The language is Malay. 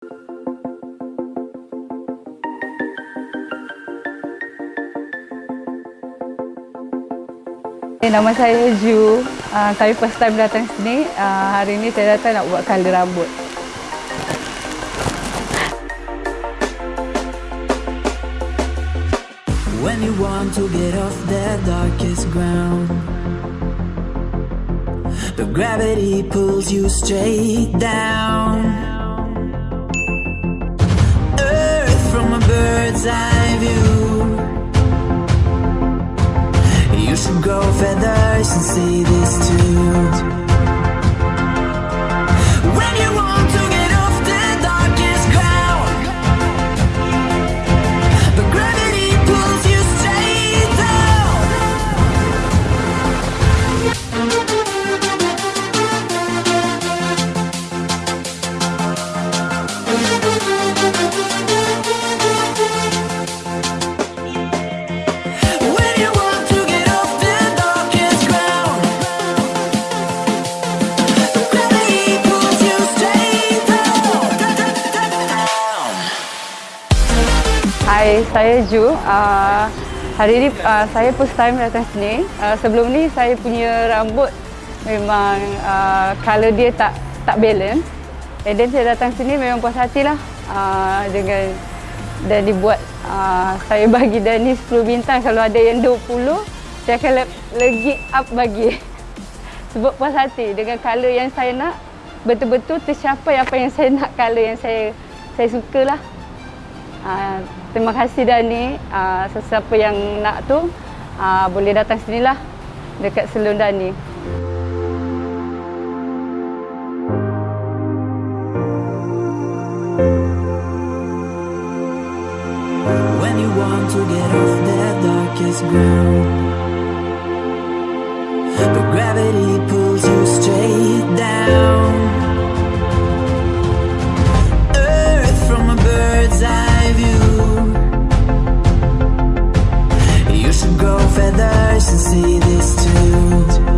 Nama saya Ju. Uh, saya first time datang sini. Uh, hari ini saya datang nak buat color rambut. When you want to get off the darkest ground But gravity pulls you straight down a bird's eye view You should grow feathers and see this too Hai, saya Ju. Uh, hari ini uh, saya first time datang sini. Uh, sebelum ni saya punya rambut memang uh, colour dia tak tak balance. And then saya datang sini memang puas hati lah uh, dengan dan dibuat uh, saya bagi Dani 10 bintang kalau ada yang 20 saya akan lagi up bagi sebab puas hati dengan colour yang saya nak betul-betul tercapai apa yang saya nak colour yang saya saya suka lah Uh, terima kasih dah ni uh, sesiapa yang nak tu uh, boleh datang sinilah dekat Selun Dani. When you want to get off the darkest ground the gravity To grow feathers and see this too.